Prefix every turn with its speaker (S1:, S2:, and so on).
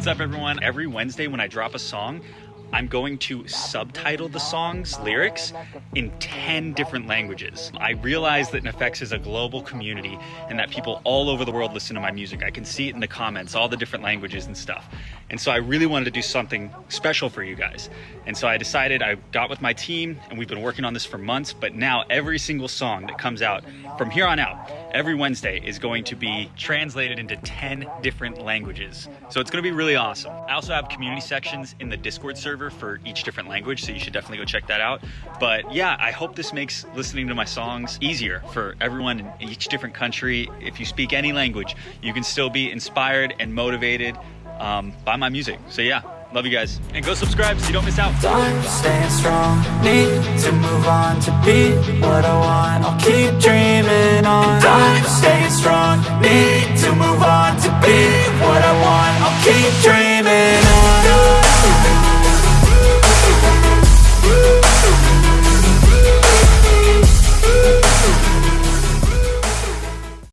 S1: what's up everyone? Every Wednesday when I drop a song, I'm going to subtitle the song's lyrics in 10 different languages. I realize that NEFFEX is a global community and that people all over the world listen to my music. I can see it in the comments, all the different languages and stuff. And so I really wanted to do something special for you guys. And so I decided I got with my team and we've been working on this for months, but now every single song that comes out from here on out, every Wednesday is going to be translated into 10 different languages. So it's gonna be really awesome. I also have community sections in the Discord server server for each different language, so you should definitely go check that out. But yeah, I hope this makes listening to my songs easier for everyone in each different country. If you speak any language, you can still be inspired and motivated um, by my music. So yeah, love you guys. And go subscribe so you don't miss out.
S2: I'm staying strong, need to move on to be what I want. I'll keep dreaming on. I'm staying strong, need to move on to be what I want.